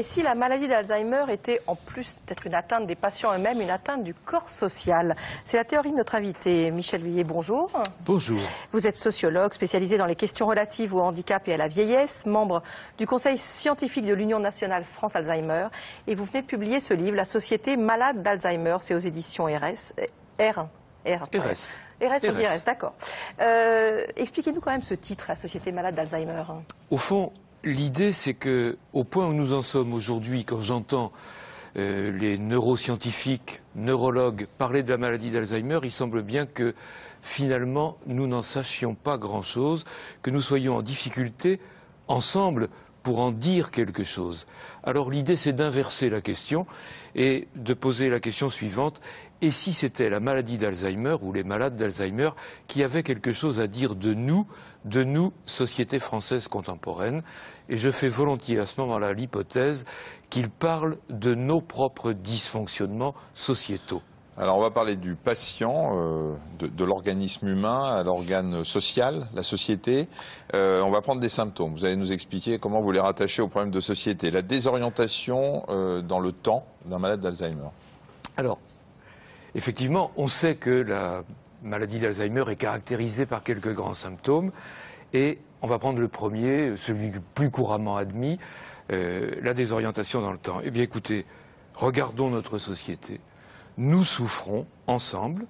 Et si la maladie d'Alzheimer était, en plus d'être une atteinte des patients eux-mêmes, une atteinte du corps social? C'est la théorie de notre invité, Michel Villiers. Bonjour. Bonjour. Vous êtes sociologue spécialisé dans les questions relatives au handicap et à la vieillesse, membre du Conseil scientifique de l'Union nationale France Alzheimer. Et vous venez de publier ce livre, La société malade d'Alzheimer. C'est aux éditions RS. R. R. RS. RS, on dit RS, d'accord. Euh, expliquez-nous quand même ce titre, La société malade d'Alzheimer. Au fond, L'idée, c'est que, au point où nous en sommes aujourd'hui, quand j'entends euh, les neuroscientifiques, neurologues parler de la maladie d'Alzheimer, il semble bien que finalement nous n'en sachions pas grand-chose, que nous soyons en difficulté ensemble pour en dire quelque chose. Alors l'idée, c'est d'inverser la question et de poser la question suivante et si c'était la maladie d'Alzheimer ou les malades d'Alzheimer qui avaient quelque chose à dire de nous, de nous, société française contemporaine? Et je fais volontiers à ce moment-là l'hypothèse qu'ils parlent de nos propres dysfonctionnements sociétaux. Alors on va parler du patient, euh, de, l'organisme humain à l'organe social, la société. Euh, on va prendre des symptômes. Vous allez nous expliquer comment vous les rattachez au problème de société. La désorientation euh, dans le temps d'un malade d'Alzheimer. Alors, Effectivement, on sait que la maladie d'Alzheimer est caractérisée par quelques grands symptômes. Et on va prendre le premier, celui plus couramment admis, la désorientation dans le temps. Eh bien écoutez, regardons notre société. Nous souffrons ensemble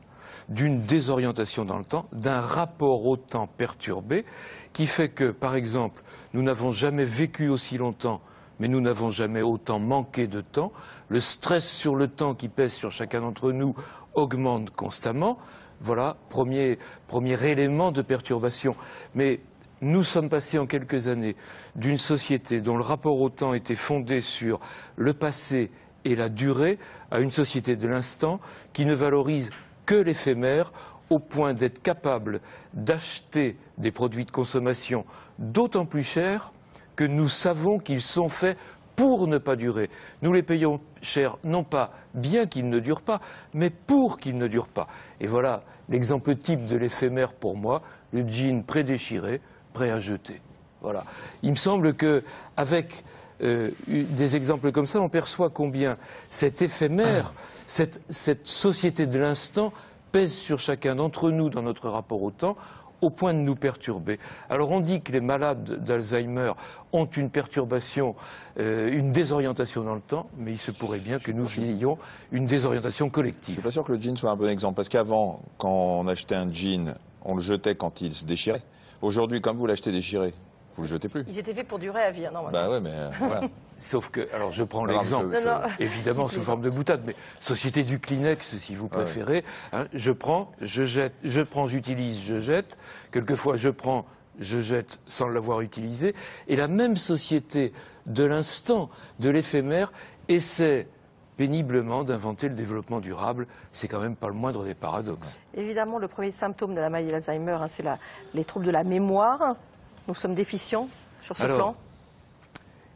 d'une désorientation dans le temps, d'un rapport au temps perturbé, qui fait que, par exemple, nous n'avons jamais vécu aussi longtemps mais nous n'avons jamais autant manqué de temps. Le stress sur le temps qui pèse sur chacun d'entre nous augmente constamment. Voilà, premier, premier élément de perturbation. Mais nous sommes passés en quelques années d'une société dont le rapport au temps était fondé sur le passé et la durée à une société de l'instant qui ne valorise que l'éphémère au point d'être capable d'acheter des produits de consommation d'autant plus chers que nous savons qu'ils sont faits pour ne pas durer. Nous les payons cher, non pas bien qu'ils ne durent pas, mais pour qu'ils ne durent pas. Et voilà l'exemple type de l'éphémère pour moi, le jean prédéchiré, prêt à jeter. Voilà. Il me semble que avec euh, des exemples comme ça, on perçoit combien cet éphémère, cette, cette société de l'instant pèse sur chacun d'entre nous dans notre rapport au temps au point de nous perturber. Alors on dit que les malades d'Alzheimer ont une perturbation, euh, une désorientation dans le temps, mais il se pourrait bien que nous ayons une désorientation collective. Je ne suis pas sûr que le jean soit un bon exemple, parce qu'avant, quand on achetait un jean, on le jetait quand il se déchirait. Aujourd'hui, comme vous l'achetez déchiré, vous le jetez plus. Ils étaient faits pour durer à vie, hein, normalement. Bah ouais, mais euh, Sauf que, alors je prends l'exemple, évidemment sous forme de boutade, mais société du Kleenex, si vous préférez. Hein, je prends, je jette, je prends, j'utilise, je jette. Quelquefois, je prends, je jette sans l'avoir utilisé. Et la même société de l'instant, de l'éphémère, essaie péniblement d'inventer le développement durable. C'est quand même pas le moindre des paradoxes. Évidemment, le premier symptôme de la maladie d'Alzheimer, hein, c'est les troubles de la mémoire. Nous sommes déficients sur ce plan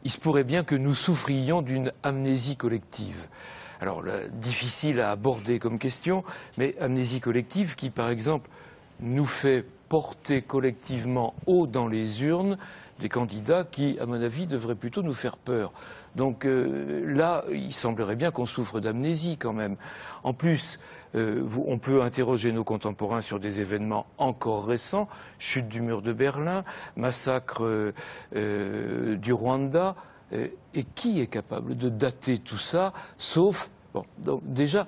il se pourrait bien que nous souffrions d'une amnésie collective. Alors, difficile à aborder comme question, mais amnésie collective qui, par exemple, nous fait porter collectivement haut dans les urnes des candidats qui, à mon avis, devraient plutôt nous faire peur. Donc euh, là, il semblerait bien qu'on souffre d'amnésie quand même. En plus, euh, on peut interroger nos contemporains sur des événements encore récents, chute du mur de Berlin, massacre euh, du Rwanda. et qui est capable de dater tout ça, sauf... Bon, déjà,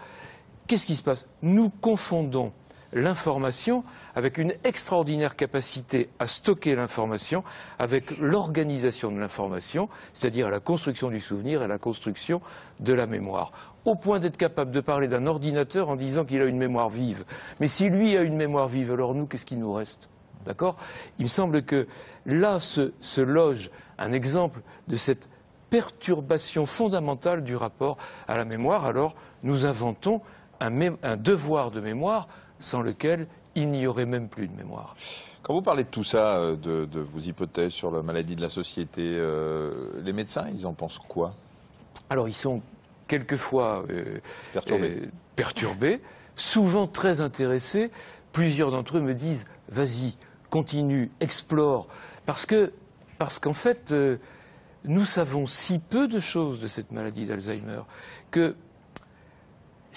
qu'est-ce qui se passe? Nous confondons l'information avec une extraordinaire capacité à stocker l'information, avec l'organisation de l'information, c'est-à-dire la construction du souvenir et la construction de la mémoire au point d'être capable de parler d'un ordinateur en disant qu'il a une mémoire vive. Mais si lui a une mémoire vive, alors nous, qu'est-ce qui nous reste? D'accord? Il me semble que là se, loge un exemple de cette perturbation fondamentale du rapport à la mémoire. Alors nous inventons un devoir de mémoire sans lequel il n'y aurait même plus de mémoire. Quand vous parlez de tout ça, euh, de, vos hypothèses sur la maladie de la société, euh, les médecins, ils en pensent quoi? Alors, ils sont quelquefois euh, perturbés. souvent très intéressés. Plusieurs d'entre eux me disent Vas-y, continue, explore. Parce que, parce qu'en fait, nous savons si peu de choses de cette maladie d'Alzheimer que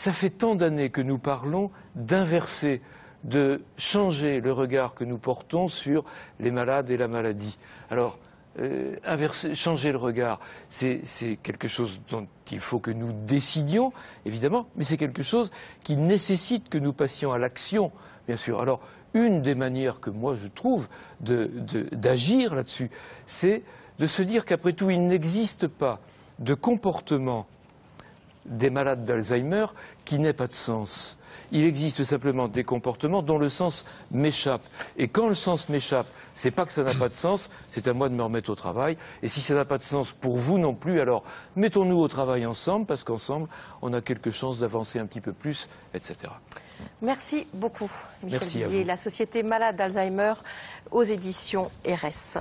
ça fait tant d'années que nous parlons d'inverser, de changer le regard que nous portons sur les malades et la maladie. Alors, euh, inverser, changer le regard, c'est quelque chose dont il faut que nous décidions, évidemment, mais c'est quelque chose qui nécessite que nous passions à l'action, bien sûr. Alors, une des manières que moi je trouve d'agir là-dessus, c'est de se dire qu'après tout, il n'existe pas de comportement des malades d'Alzheimer qui n'ait pas de sens. Il existe simplement des comportements dont le sens m'échappe. Et quand le sens m'échappe, c'est pas que ça n'a pas de sens, c'est à moi de me remettre au travail. Et si ça n'a pas de sens pour vous non plus, alors mettons-nous au travail ensemble, parce qu'ensemble, on a quelque chance d'avancer un petit peu plus, etc. Merci beaucoup, Michel Merci La Société malade d'Alzheimer aux éditions RS.